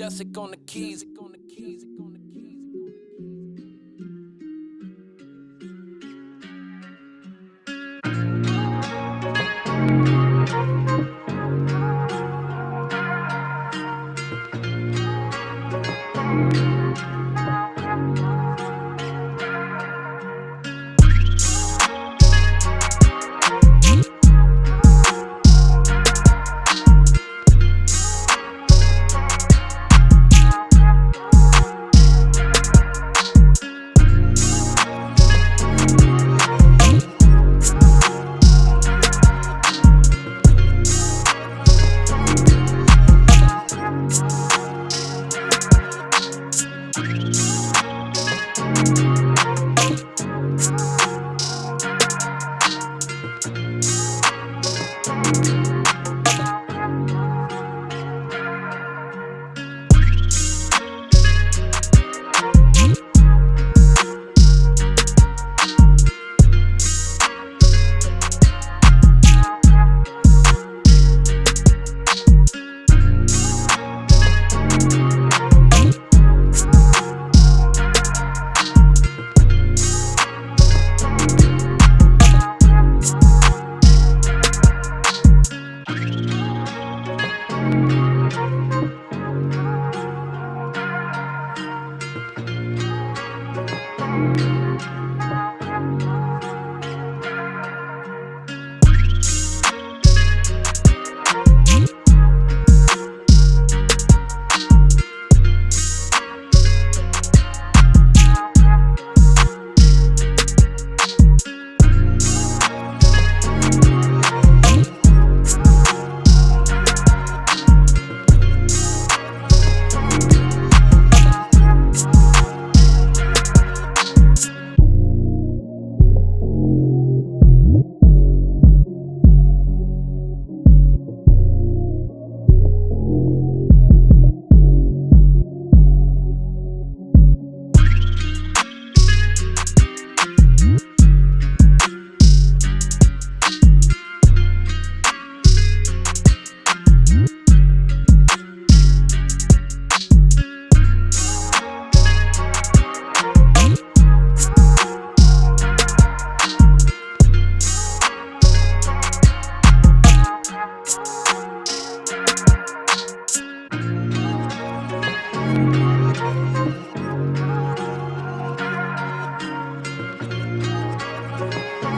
Jessica on the keys. On the keys.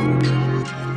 うん。